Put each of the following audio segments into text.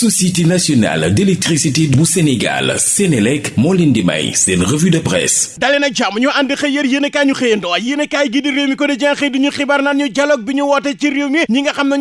société nationale d'électricité bu Sénégal Sénélec moo leen di may revue de presse. Dalee nag jàmm ñu ànd xëy yër yéen a kaay ñu xëyandoo. Yéen a kaay gi di réew mi ko di jen xëy di ñu xibaar naan ñu dialogue bi ñu woote ci réew mi ñi nga xam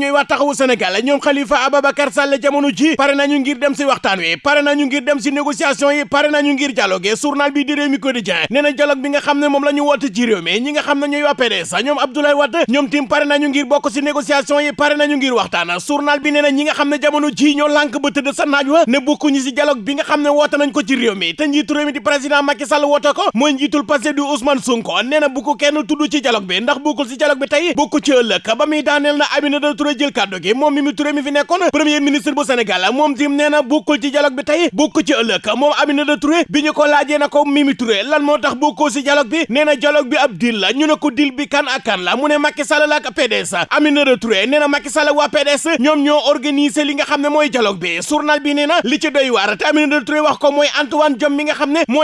Khalifa Ababacar Sall jamono ji pare nañu ngir dem si waxtaan wi pare nañu ngir dem si négociation yi pare nañu ngir dialogue. Journal bi di réew mi ko di dialogue bi nga ci mi ñi nga PDS Abdoulaye Wade tim pare nañu ngir si négociation yi pare nañu ngir waxtaan. Journal bi nee ñi nga jamono ji ñoo ba tëdd sa naaj wa ne bokkuñu si dialogue bi nga xam ne woote nañ ko ci réew mi te njiitu réew mi di président Macky Sall woote ko mooy njiitul Pastef di Ousmane Sonko nee na bu ko kenn tudd ci dialogue bi ndax bokkul si dialogue bi tey bokku ci ëllëg ba muy daaneel na Aminata Touré jël kàddu gi moom Mimi Touré mi fi nekkoon premier ministre bu Sénégal moom tim nee na bokkul ci dialogue bi tey bokku ci ëllëg moom Aminata Touré bi ñu ko laajee na ko Mimi Touré lan moo tax bokkoo si dialogue bi nee na dialogue bi ab deal la ñu ne ko deal bi kan ak kan la mu ne Macky Sall la ak PDS Aminata Touré nee na Macky Sall waa PDS ñoom ñoo organiser li nga xam ne mooy dialogue bi journal bi nee li ci doy waar te Aminata Touré wax ko mooy Antoine Diome mi nga xam ne moo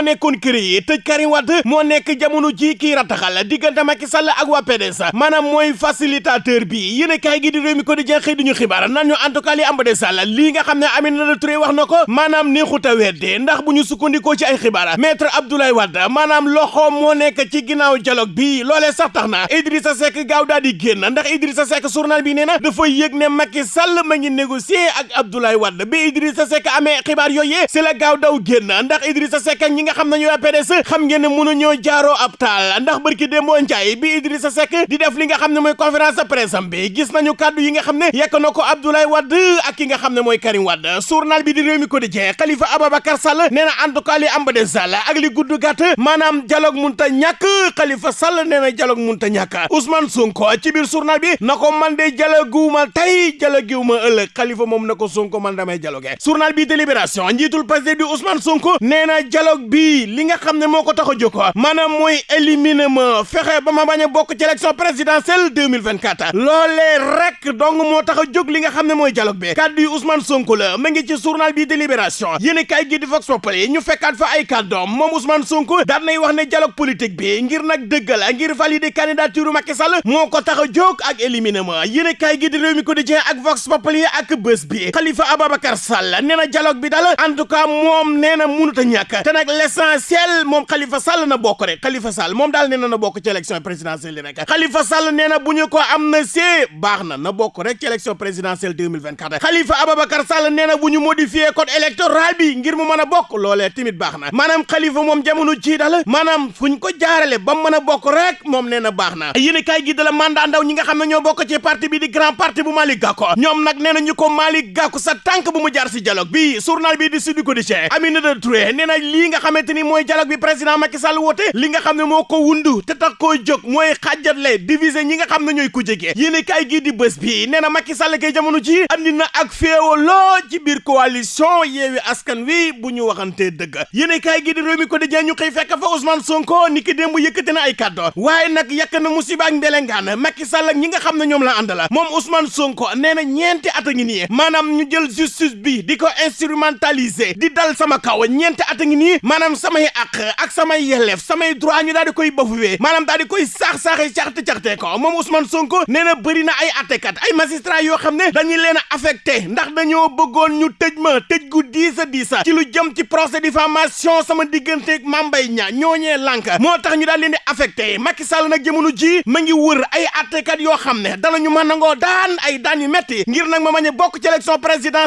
tëj Karim Wade moo nekk jamono ji kii rataxal diggante Macky Sall ak waa PDS maanaam mooy facilitateur bi yéen a kaay gi di réew mi ko di jeex xëy di ñu xibaar nan ñu en tout cas li am ba de Sall lii nga xam ne Aminata Touré wax na ko maanaam neexut a wedde ndax bu ñu sukkandikoo ci ay xibaar maître Abdoulaye Wade maanaam loxo moo nekk ci ginnaaw dialogue bi loolee sax tax na Idrissa Seck gaaw daal di génn ndax Idrissa Seck journal bi nee na dafa yëg Macky Sall ma ngi négocier ak Abdoulaye bi Idrissa Seck amee xibaar yooyee si la gaaw daw génn. Ndax Idrissa Seck ñi nga xam ne ñooy PDS xam ngeen ne mënuñoo jaaroo ab taal. Ndax barki Ndiaye bi Idrissa Seck di def li nga xam ne conférence de presse am bi gis nañu kàddu yi nga xam ne yekk na Abdoulaye Wade ak ki nga xam ne Karim Wade. Journal bi di réew mi quotidien Khalifa Ababacar Sall nee en tout cas li am de Sall ak li gudd gàtt maanaam dialogue munta ñàkk. Khalifa Sall dialogue munta Ousmane Sonko ci biir journal bi na ko man de dialoguuma tey dialoguuma ëllëg. Khalifa moom na ko Sonko man damay dialogue. Journal bi délibération njiitul Pastef di Ousmane Sonko nee na dialogue bi li nga xam ne moo ko tax a jóg maanaam éliminer ma fexe ba ma bañ a bokk ci élection présidentielle 2024 loolee rek donc moo tax a jóg li nga xam ne mooy dialogue bi. Kàddu yi Ousmane Sonko la ma ngi ci journal bi délibération. Yéen kay gi di Vox Populi ñu fekkaat fa ay kàddoom. Moom Ousmane Sonko daan nay wax ne dialogue politique bi ngir nag dëggal ngir valider candidature Macky Sall moo ko tax a jóg ak éliminer ma. Kay gi di Rewmi Quotidien ak Vox Populi ak bés bi. Khalifa Ababacar Sall nee dialogue bi daal en tout cas moom nee na mënut a ñàkk te nag l'essentiel moom Khalifa Sall na bokk rek Khalifa Sall moom daal nee na bokk ci élection présidentielle rek Khalifa Sall nee na bu ñu ko am na see baax na bokk rek ci élection présidentielle 2024 Khalifa Ababacar Sall nee na bu ñu modifier code électoral bi ngir mu mën a bokk loolee tamit baax na maanaam Khalifa moom jamono ji daal maanaam fu ñu ko jaarale ba mën a bokk rek moom nee na baax na yéen kay gi da la mandat ndaw ñi nga xam ne ñoo bokk ci parti bi di grand parti bu Malick Gakou ñoom nag nee na ñu ko Malick Gakou sa tànk bu mu jaar si dialogue bi journal bi di Sud Quotidien Aminata Touré nee na lii nga xamante ni mooy dialogue bi président Macky Sall woote li nga xam ne moo ko wundu te tax koo jóg mooy xàjjatle diviser ñi nga xam ne ñooy ku jege. Yéen kay gi di bés bi nee Macky Sall kay jamono ji andi na ak féewaloo ci biir coalition yeewi askan wi bu ñu waxantee dëgg. Yéen kay gi di réew mi ko di ñu xëy fekk fa Ousmane Sonko ni ki démb yëkkati na ay kàddu. Waaye nag yàq na musiba ak mbelengaan Macky Sall ak ñi nga xam ne ñoom la àndala moom Ousmane Sonko nee na ñeenti at ngi nii maanaam ñu jël justice bi di ko instrumentaliser. Di dal sama kaw ñeenti at ngi nii maanaam samay àq ak samay yelleef samay droit ñu daal di koy bafuwee maanaam daal di koy saax-saaxe caxte-caxte ko. Moom Ousmane Sonko nee na bëri na ay attekat ay magistrat yoo xam ne dañuy leen a affecté ndax dañoo bëggoon ñu tëj ma tëj gu diis a diis ci lu jëm ci procès diffamation sama digganteeg Mame Mbaye Niang ñooñee lànk. Moo tax ñu daal leen di affecté. Macky Sall nag jamono ji ma ngi wër ay attekat yoo xam ne danañu mën nangoo daan ay daan yu metti ngir nag ma mañ a ci élection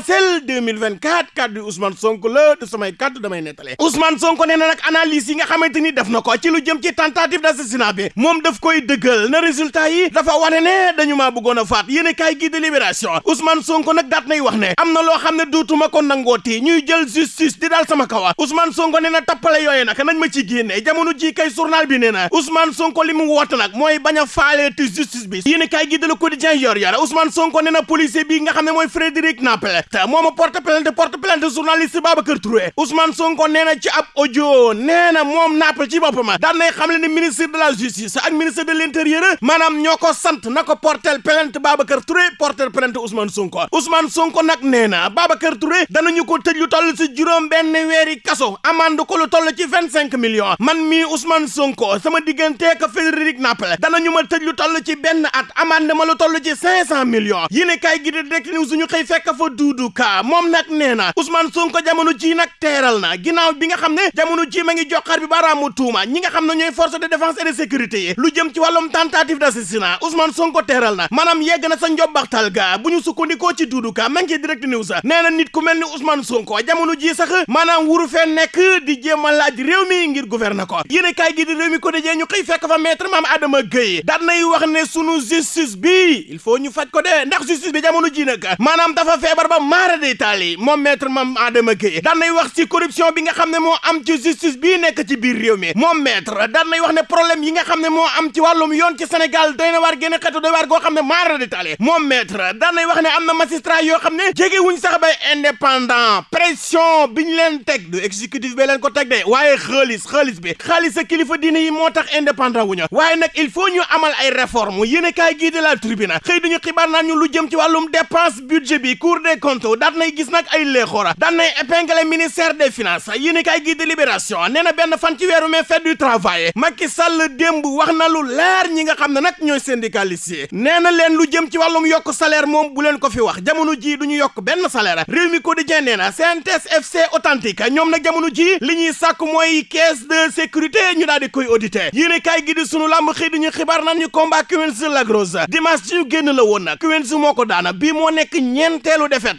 présidentielle 2024 kaddu Ousmane Sonko la du samay kaddu damay nettale Ousmane Sonko nee na analyse yi nga xamante def na ci lu jëm ci tentative d'assassinat bi. Moom daf koy dëggal na résultat yi dafa wane ne dañu maa bëggoon a faat. Yéen kaay gi de libération. Ousmane Sonko nay wax ko ñuy jël justice di sama kawa Ousmane Sonko nee na tappale yooyu nañ ma ci génne. Jamono ji kay journal bi Ousmane Sonko a justice bi. Kaay de Le Quotidien yor yor Ousmane Sonko bi te moo ma porte plainte porte plainte journaliste Babacar Touré. Ousmane Sonko nee na ci ab audio nee na moom Napel ci nay ni ministre de la justice ak ministre de l'intérieur maanaam ñoo ko sant na ko portel plainte Babacar Touré portel plainte Ousmane Sonko. Ousmane Sonko nag nee na Babacar Touré danañu ko tëj lu toll si juróom benn weeri kaso amande ko lu toll vingt cinq millions. Man mii Ousmane Sonko sama digganteek Frédéric Napel danañu ma tëj lu toll ci benn at amande ma lu toll ci cinq cent millions. Yéen kay gi di Direct News ñu xëy fekk fa Doudou Doudou Ka moom nag nee Ousmane Sonko jamono ji nag teeral na. Ginnaaw bi nga xam ne jamono ji ma ngi joxar bi baaraamu tuuma ñi nga xam ne ñooy force de défense et de sécurité yi lu jëm ci wàllum tentative d'assassinat Ousmane Sonko teeral na. Maanaam yegg na sa njobbaxtal ga. Bu ñu sukkandikoo ci Doudou Ka ma ngi direct news. Nee na nit ku mel ni Ousmane Sonko jamono ji sax maanaam wuru fee nekk di jéem a laaj réew mi ngir gouverner ko. Yéene kaay gi di réew mi ko dajee ñu xëy fekk fa maître Mame Adama Gueye. Daan nay wax ne sunu justice bi il faut ñu faj ko de ndax justice bi jamono ji nag maanaam dafa feebar ba maara de taali. Moom maître Mame Adama Gueye daan wax ci corruption bi nga xam ne moo am ci justice bii nekk ci biir réew mi. Moom maître daan nay wax ne problème yi nga xam ne moo am ci wàllum yoon ci Sénégal doy na waar génn xeetu doy waar goo xam ne maara de taali. Moom maître daan nay wax ne am na magistrat yoo xam ne jege wuñ sax bay indépendant. Pression bi ñu leen teg du exécutif bi leen ko teg de. Waaye xaalis xaalis bi xaalis sa kilifa diine yi moo tax indépendant wuñu. Waaye nag il faut ñu amal ay réforme yéen kaay gii de la tribune xëy duñu xibaar naan ñu lu jëm ci wàllum dépense budget bi. Cour des daat nay gis nag ay léexoora daan nay épinglé ministère des finances. Yéen kaay gii de libération nee na fan ci weeru mai fête du travail. Macky Sall démb wax na lu leer ñi nga xam ne nag ñooy syndicalistes yi. Nee na leen lu jëm ci wàllum yokk salaire moom bu leen ko fi wax. Jamono ji duñu yokk benn salaire. Réew mi quotidien nee CNTS FC authentique ñoom nag jamono ji li ñuy sàkk mooy caisse de sécurité ñu daal di koy auditer. Yéen kaay gi di sunu làmb xëy di ñu xibaar naan ñu combat Quench Lac Rose. Dimanche ci ñu génn la woon nag. Quench moo daana bii moo nekk ñeenteelu defet